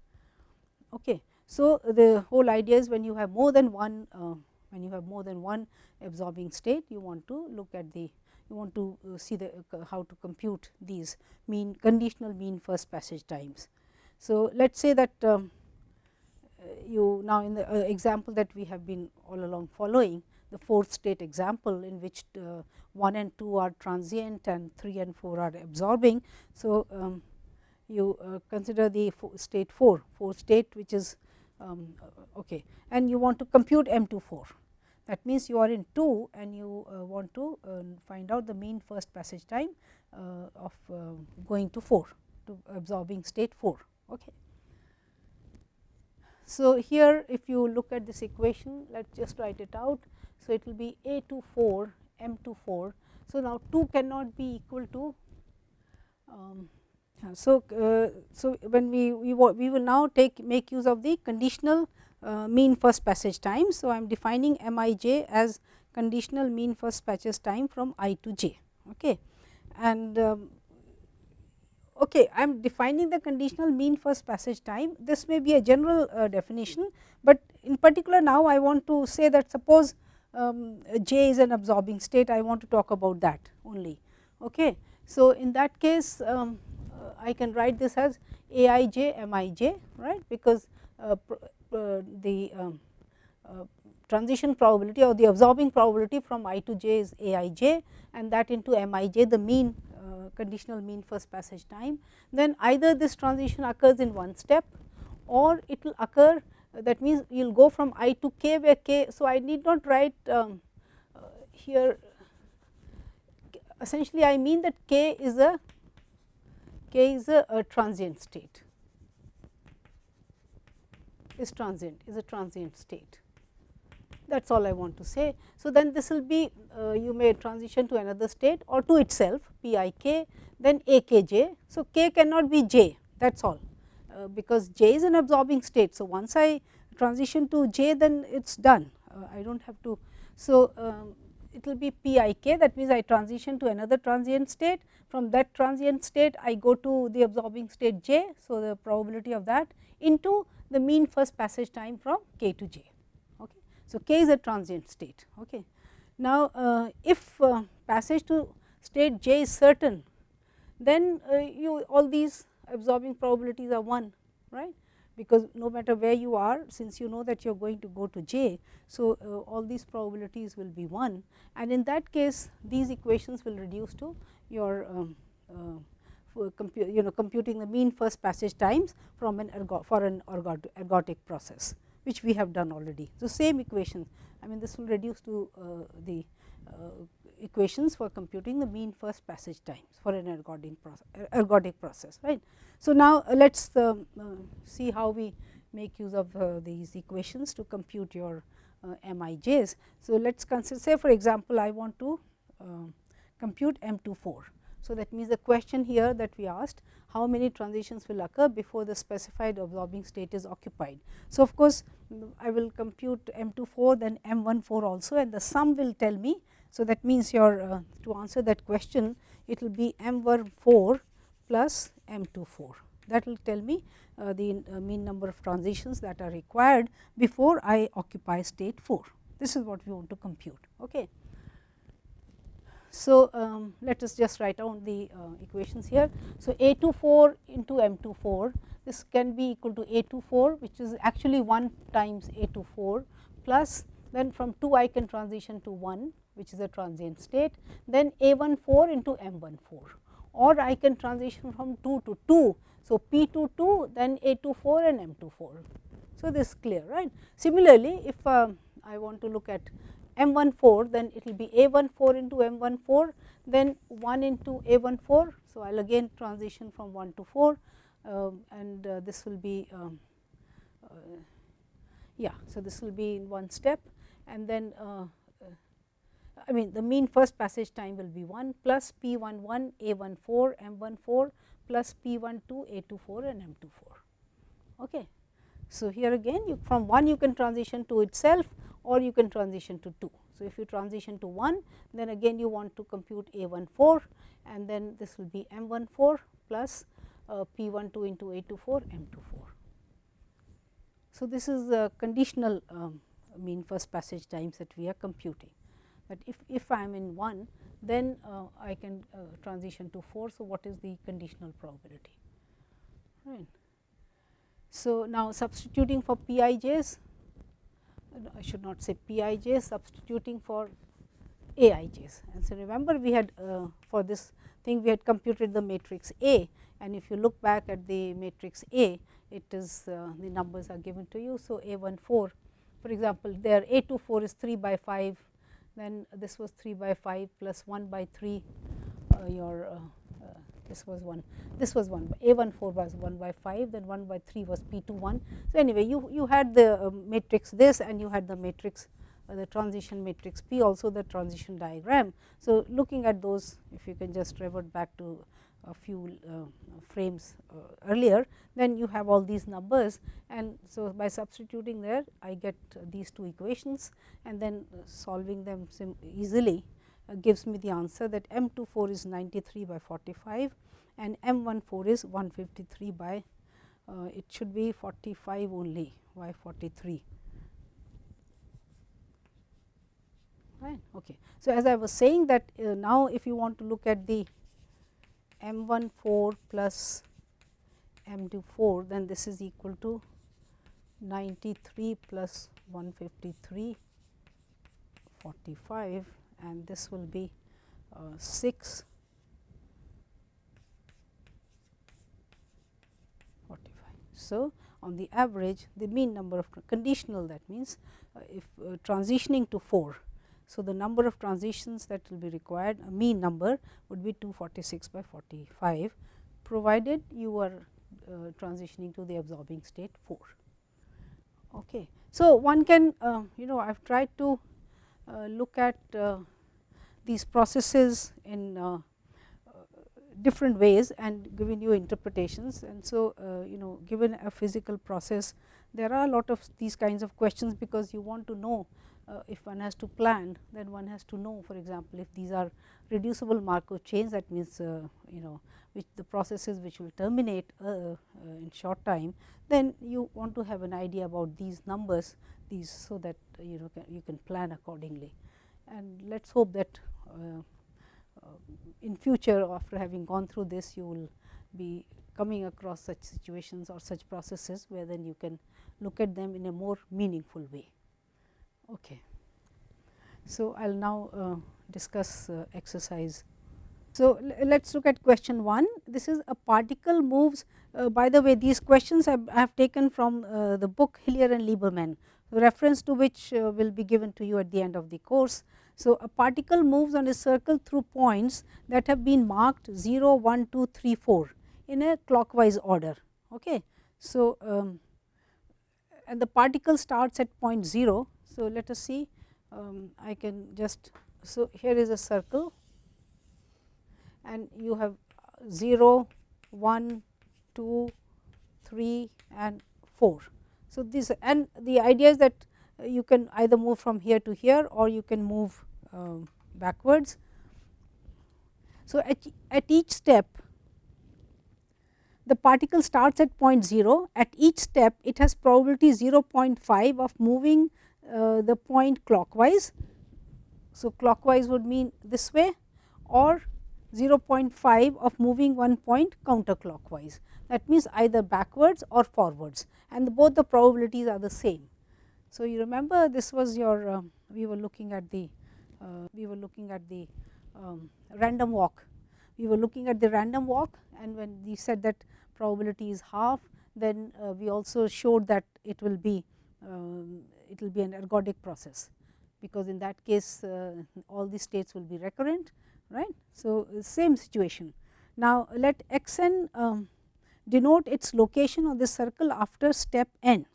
Okay. So, the whole idea is when you have more than one uh, when you have more than one absorbing state you want to look at the you want to uh, see the uh, how to compute these mean conditional mean first passage times. So, let us say that um, you now in the uh, example that we have been all along following the fourth state example in which uh, 1 and 2 are transient and 3 and 4 are absorbing. So, um, you uh, consider the state 4, 4 state which is um, uh, okay and you want to compute m 2 4. That means, you are in 2 and you uh, want to uh, find out the mean first passage time of going to 4 to absorbing state 4. Okay. So, here if you look at this equation let us just write it out. So, it will be a to 4 m to 4. So, now 2 cannot be equal to um, so, uh, so when we, we we will now take make use of the conditional uh, mean first passage time. So, I am defining m i j as conditional mean first passage time from i to j. Okay. And um, okay, I am defining the conditional mean first passage time. This may be a general uh, definition, but in particular now I want to say that suppose um, J is an absorbing state, I want to talk about that only. Okay. So, in that case um, uh, I can write this as A i j m i j right because uh, the um, uh, transition probability or the absorbing probability from i to j is A i j and that into m i j the mean conditional mean first passage time, then either this transition occurs in one step or it will occur that means you will go from i to k where k. So, I need not write um, uh, here essentially I mean that k is a k is a, a transient state is transient is a transient state that is all I want to say. So, then this will be uh, you may transition to another state or to itself p i k then a k j. So, k cannot be j that is all uh, because j is an absorbing state. So, once I transition to j then it is done uh, I do not have to. So, um, it will be p i k that means I transition to another transient state from that transient state I go to the absorbing state j. So, the probability of that into the mean first passage time from k to j. Okay. So, k is a transient state. Okay. Now, uh, if uh, passage to state j is certain, then uh, you all these absorbing probabilities are 1 right because no matter where you are since you know that you are going to go to j. So, uh, all these probabilities will be 1 and in that case these equations will reduce to your um, uh, you know computing the mean first passage times from an for an ergodic process which we have done already. So, same equations I mean this will reduce to uh, the uh, equations for computing the mean first passage times for an ergodic process, ergodic process right. So, now uh, let us um, uh, see how we make use of uh, these equations to compute your uh, MIJs. So, let us consider say for example, I want to compute M 2 4. So, that means the question here that we asked how many transitions will occur before the specified absorbing state is occupied. So, of course, I will compute M 24 then M 14 also and the sum will tell me. So, that means your uh, to answer that question it will be M 4 plus M 24 that will tell me uh, the uh, mean number of transitions that are required before I occupy state 4. This is what we want to compute. Okay. So, um, let us just write down the uh, equations here. So, A 24 into M 24 this can be equal to A 24 which is actually 1 times A 24 plus then from 2 I can transition to 1 which is a transient state then A 1 4 into M 1 4 or I can transition from 2 to 2. So, P 2 2 then A 2 4 and M 2 4. So, this is clear right. Similarly, if uh, I want to look at M 14 then it will be A 14 into M 14 then 1 into A 14. So, I will again transition from 1 to 4 uh, and uh, this will be um, uh, yeah. So, this will be in one step and then uh, uh, I mean the mean first passage time will be 1 plus P 11 A 14 M 14 plus P 12 A 24 and M 24. Okay. So, here again you from 1 you can transition to itself or you can transition to 2. So, if you transition to 1 then again you want to compute A 14 and then this will be M 14 plus uh, P 12 into A 24 M 24. So, this is the conditional um, mean first passage times that we are computing that if, if I am in 1 then uh, I can uh, transition to 4. So, what is the conditional probability right. So, now substituting for Pij's should not say Pij substituting for Aij's. And so, remember we had uh, for this thing we had computed the matrix A and if you look back at the matrix A it is uh, the numbers are given to you. So, A 1 4 for example, there A 2 4 is 3 by 5 then this was 3 by 5 plus 1 by 3 uh, your uh, this was 1 this was 1 a 1 4 was 1 by 5 then 1 by 3 was p 2 1. So, anyway you, you had the uh, matrix this and you had the matrix uh, the transition matrix P also the transition diagram. So, looking at those if you can just revert back to a few uh, frames uh, earlier then you have all these numbers and so by substituting there I get these two equations and then solving them easily gives me the answer that M 24 is 93 by 45 and M 14 is 153 by uh, it should be 45 only why 43 right okay. So as i was saying that uh, now if you want to look at the m 14 plus m 24 then this is equal to 93 plus 153 45 and this will be uh, 6 45. So, on the average the mean number of conditional that means, uh, if uh, transitioning to 4. So, the number of transitions that will be required a mean number would be 246 by 45 provided you are uh, transitioning to the absorbing state 4. Okay. So, one can uh, you know I have tried to uh, look at uh, these processes in uh, different ways and given you interpretations. And so, you know given a physical process there are a lot of these kinds of questions, because you want to know uh, if one has to plan then one has to know for example, if these are reducible Markov chains that means uh, you know which the processes which will terminate uh, in short time then you want to have an idea about these numbers these so that you know you can plan accordingly and let us hope that uh, uh, in future after having gone through this you will be coming across such situations or such processes where then you can look at them in a more meaningful way. Okay. So, I will now uh, discuss uh, exercise. So, let us look at question 1. This is a particle moves uh, by the way these questions I have taken from uh, the book Hillier and Lieberman reference to which uh, will be given to you at the end of the course. So, a particle moves on a circle through points that have been marked 0, 1, 2, 3, 4 in a clockwise order. Okay. So, um, and the particle starts at point 0. So, let us see um, I can just so here is a circle and you have 0, 1, 2, 3 and 4. So, this and the idea is that you can either move from here to here or you can move uh, backwards. So, at, at each step the particle starts at point 0 at each step it has probability 0.5 of moving uh, the point clockwise. So, clockwise would mean this way or 0.5 of moving one point counterclockwise that means either backwards or forwards and both the probabilities are the same. So, you remember this was your uh, we were looking at the uh, we were looking at the um, random walk we were looking at the random walk and when we said that probability is half then uh, we also showed that it will be um, it will be an ergodic process because in that case uh, all the states will be recurrent right. So, same situation. Now, let x n um, denote its location on the circle after step n.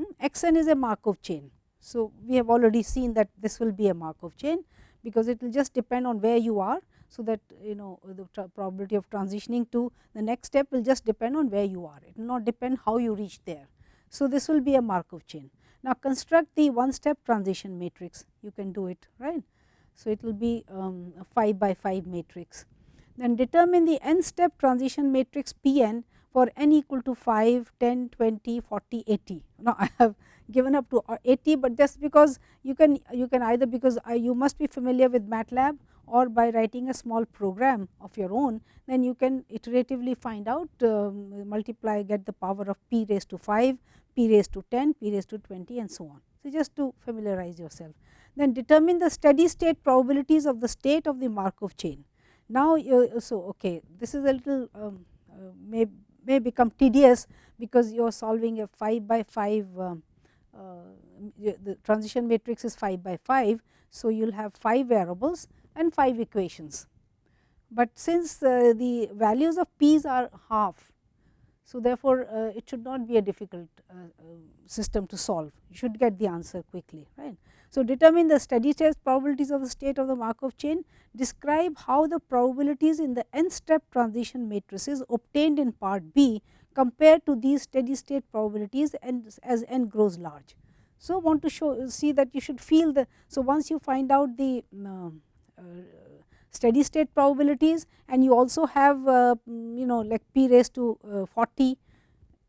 Hmm? x n is a Markov chain. So, we have already seen that this will be a Markov chain because it will just depend on where you are. So, that you know the probability of transitioning to the next step will just depend on where you are, it will not depend how you reach there. So, this will be a Markov chain. Now, construct the one step transition matrix, you can do it right. So, it will be um, a 5 by 5 matrix. Then determine the n step transition matrix P n for n equal to 5, 10, 20, 40, 80. Now, I have given up to uh, 80, but just because you can you can either because you must be familiar with MATLAB or by writing a small program of your own, then you can iteratively find out um, multiply get the power of p raised to 5, p raised to 10, p raised to 20 and so on. So, just to familiarize yourself. Then determine the steady state probabilities of the state of the Markov chain. Now, so okay, this is a little um, uh, may, may become tedious because you are solving a 5 by 5 um, uh, the transition matrix is 5 by 5. So, you will have 5 variables and 5 equations, but since uh, the values of p's are half so, therefore, uh, it should not be a difficult uh, uh, system to solve, you should get the answer quickly. right. So, determine the steady state probabilities of the state of the Markov chain, describe how the probabilities in the n step transition matrices obtained in part B compared to these steady state probabilities and as n grows large. So, want to show see that you should feel the. So, once you find out the uh, uh, steady state probabilities and you also have uh, you know like p raised to uh, 40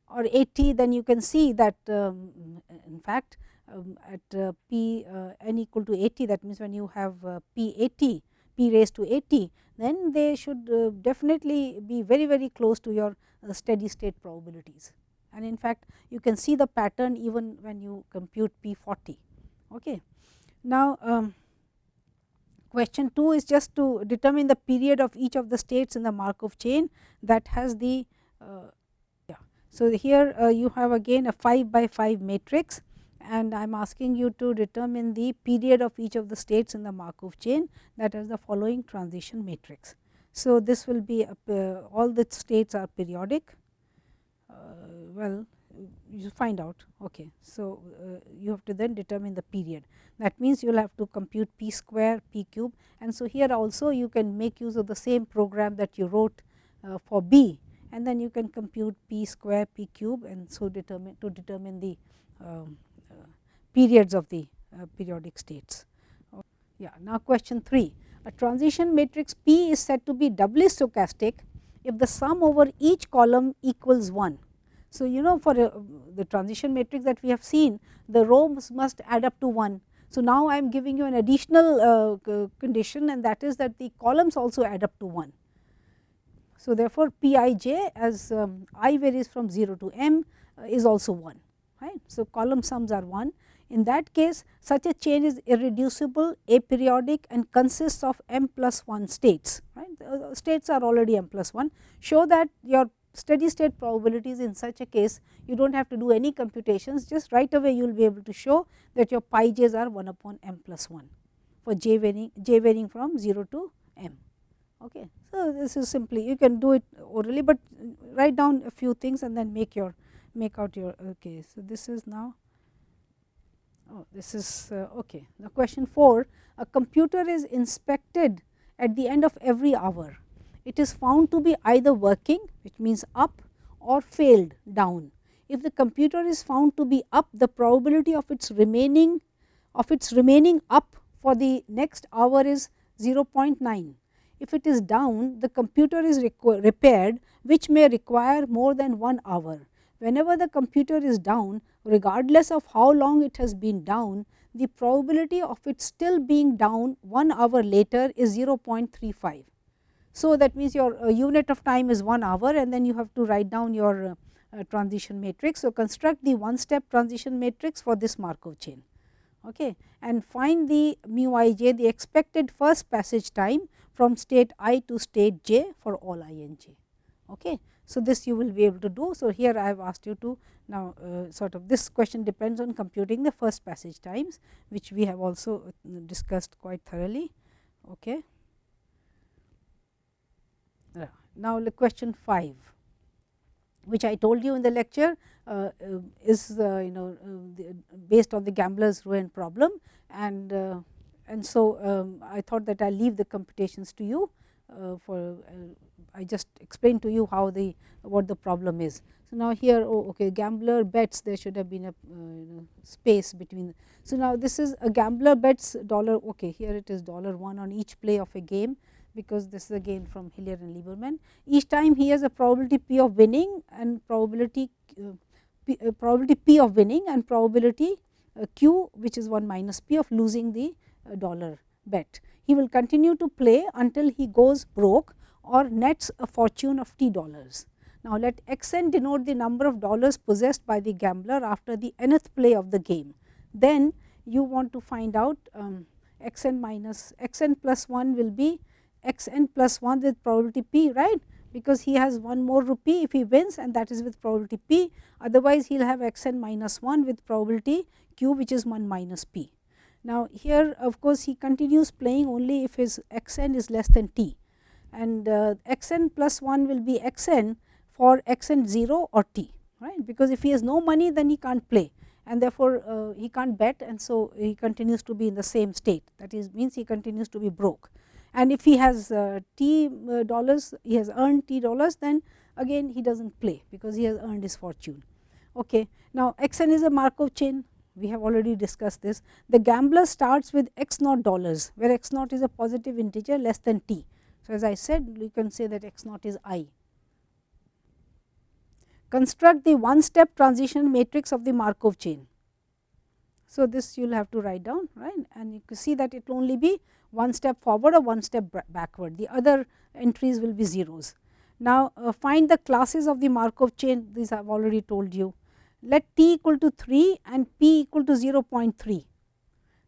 or 80 then you can see that um, in fact um, at uh, p uh, n equal to 80 that means when you have uh, p 80 p raised to 80 then they should definitely be very very close to your steady state probabilities. And in fact you can see the pattern even when you compute p 40 okay. Now um, Question 2 is just to determine the period of each of the states in the Markov chain that has the uh, yeah. So, here uh, you have again a 5 by 5 matrix and I am asking you to determine the period of each of the states in the Markov chain that has the following transition matrix. So, this will be uh, all the states are periodic. Uh, well you find out. Okay. So, uh, you have to then determine the period. That means you will have to compute p square p cube. And so here also you can make use of the same program that you wrote uh, for b. And then you can compute p square p cube and so determine to determine the um, periods of the uh, periodic states. Yeah. Now, question 3 a transition matrix P is said to be doubly stochastic if the sum over each column equals 1 so, you know for uh, the transition matrix that we have seen the rows must add up to 1. So, now I am giving you an additional uh, condition and that is that the columns also add up to 1. So, therefore, p i j as um, i varies from 0 to m uh, is also 1 right. So, column sums are 1 in that case such a chain is irreducible aperiodic and consists of m plus 1 states right uh, states are already m plus 1 show that your steady state probabilities in such a case you do not have to do any computations just right away you will be able to show that your pi j's are 1 upon m plus 1 for j varying j varying from 0 to m. Okay. So, this is simply you can do it orally, but write down a few things and then make your make out your okay. So, this is now oh, this is uh, okay. Now, question 4 a computer is inspected at the end of every hour, it is found to be either working which means up or failed down. If the computer is found to be up, the probability of its remaining of its remaining up for the next hour is 0.9. If it is down, the computer is repaired which may require more than 1 hour. Whenever the computer is down, regardless of how long it has been down, the probability of it still being down 1 hour later is 0.35. So, that means your uh, unit of time is 1 hour and then you have to write down your uh, uh, transition matrix. So, construct the one step transition matrix for this Markov chain okay, and find the mu i j the expected first passage time from state i to state j for all i n j. Okay. So, this you will be able to do. So, here I have asked you to now uh, sort of this question depends on computing the first passage times which we have also uh, discussed quite thoroughly. Okay. Now, the question 5 which I told you in the lecture uh, uh, is uh, you know based on the gambler's ruin problem and and so um, I thought that I leave the computations to you for I just explained to you how the what the problem is. So, now here oh, okay gambler bets there should have been a uh, space between. So, now this is a gambler bets dollar okay here it is dollar 1 on each play of a game because this is again from Hillier and Lieberman. Each time he has a probability p of winning and probability uh, p, uh, probability p of winning and probability uh, q which is 1 minus p of losing the uh, dollar bet. He will continue to play until he goes broke or nets a fortune of t dollars. Now, let x n denote the number of dollars possessed by the gambler after the nth play of the game. Then you want to find out um, x n minus x n plus 1 will be x n plus 1 with probability p right because he has one more rupee if he wins and that is with probability p otherwise he will have x n minus 1 with probability q which is 1 minus p. Now, here of course, he continues playing only if his x n is less than t and uh, x n plus 1 will be x n for x n 0 or t right because if he has no money then he can't play and therefore, uh, he can't bet and so he continues to be in the same state that is means he continues to be broke and if he has uh, t uh, dollars he has earned t dollars then again he does not play because he has earned his fortune. Okay. Now, x n is a Markov chain we have already discussed this. The gambler starts with x naught dollars where x naught is a positive integer less than t. So, as I said you can say that x naught is i. Construct the one step transition matrix of the Markov chain. So, this you will have to write down right and you can see that it will only be one step forward or one step backward the other entries will be zeros. Now, uh, find the classes of the Markov chain these I have already told you let t equal to 3 and p equal to 0.3.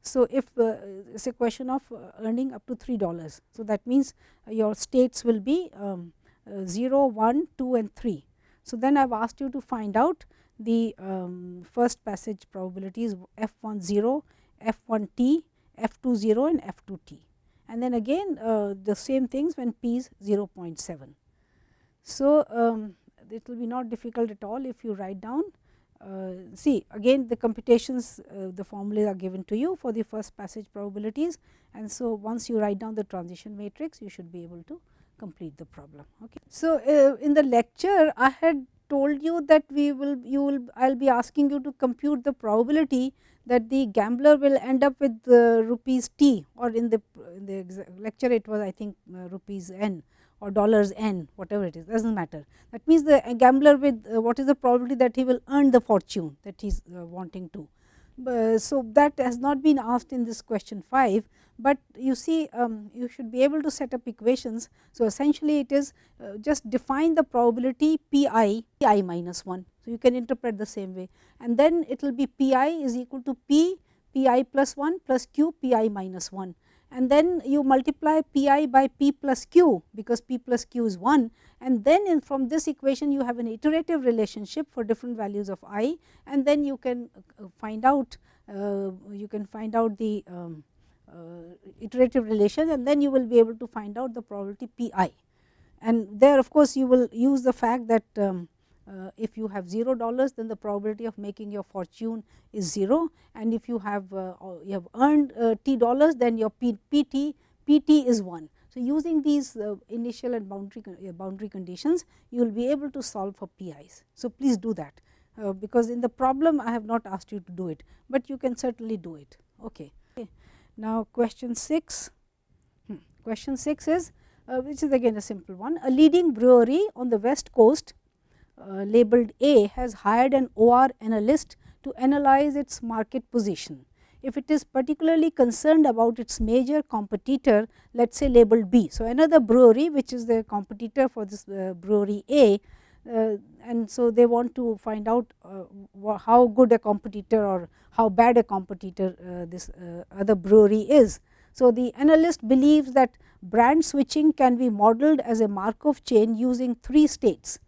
So, if uh, it is a question of uh, earning up to 3 dollars. So, that means uh, your states will be um, uh, 0, 1, 2 and 3. So, then I have asked you to find out the um, first passage probabilities f 1 0, f 1 t, f 2 0 and f 2 t and then again uh, the same things when p is 0.7. So, um, it will be not difficult at all if you write down see again the computations uh, the formulas are given to you for the first passage probabilities and so once you write down the transition matrix you should be able to complete the problem. Okay. So, uh, in the lecture I had told you that we will you will I will be asking you to compute the probability that the gambler will end up with uh, rupees t or in the, in the lecture it was I think uh, rupees n or dollars n whatever it is does not matter. That means, the gambler with uh, what is the probability that he will earn the fortune that he is uh, wanting to. so, that has not been asked in this question 5, but you see um, you should be able to set up equations. So, essentially it is uh, just define the probability p i p i minus 1. So, you can interpret the same way and then it will be p i is equal to p p i plus 1 plus q p i minus 1 and then you multiply p i by p plus q because p plus q is 1 and then in from this equation you have an iterative relationship for different values of i and then you can uh, find out uh, you can find out the um, uh, iterative relation and then you will be able to find out the probability p i. And there of course, you will use the fact that um, uh, if you have 0 dollars then the probability of making your fortune is 0 and if you have uh, you have earned uh, t dollars then your P, pt pt is 1. So, using these uh, initial and boundary uh, boundary conditions you will be able to solve for PIs. So, please do that because in the problem I have not asked you to do it, but you can certainly do it. Okay. okay. Now, question 6 hmm. question 6 is which is again a simple one a leading brewery on the west coast uh, labeled A has hired an OR analyst to analyze its market position. If it is particularly concerned about its major competitor let us say labeled B. So, another brewery which is the competitor for this uh, brewery A uh, and so they want to find out uh, how good a competitor or how bad a competitor uh, this other brewery is. So, the analyst believes that brand switching can be modeled as a Markov chain using three states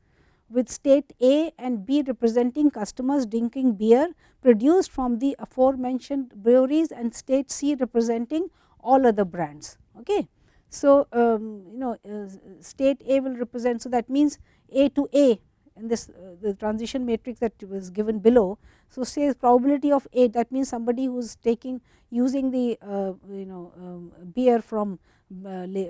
with state A and B representing customers drinking beer produced from the aforementioned breweries and state C representing all other brands. Okay. So, um, you know uh, state A will represent, so that means A to A in this uh, the transition matrix that was given below. So, say probability of A that means somebody who is taking using the uh, you know um, beer from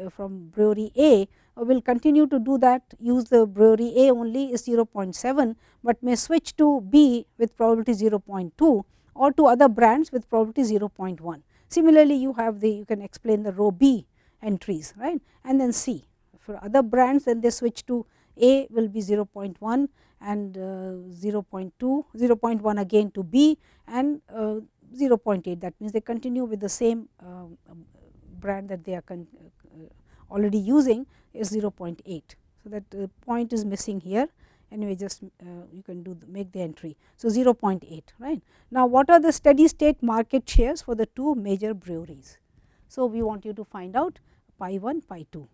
from brewery A will continue to do that use the brewery A only is 0.7, but may switch to B with probability 0.2 or to other brands with probability 0.1. Similarly, you have the you can explain the row B entries right? And then C. For other brands then they switch to A will be 0.1 and uh, 0.2 0.1 again to B and uh, 0.8 that means they continue with the same uh, brand that they are already using is 0.8. So, that uh, point is missing here anyway just uh, you can do the, make the entry. So, 0.8 right. Now, what are the steady state market shares for the two major breweries? So, we want you to find out pi 1, pi 2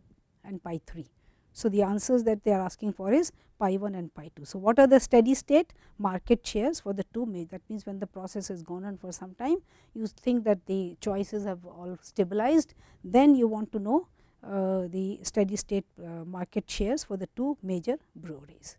and pi 3. So, the answers that they are asking for is pi 1 and pi 2. So, what are the steady state market shares for the two major that means when the process has gone on for some time you think that the choices have all stabilized then you want to know uh, the steady state uh, market shares for the two major breweries.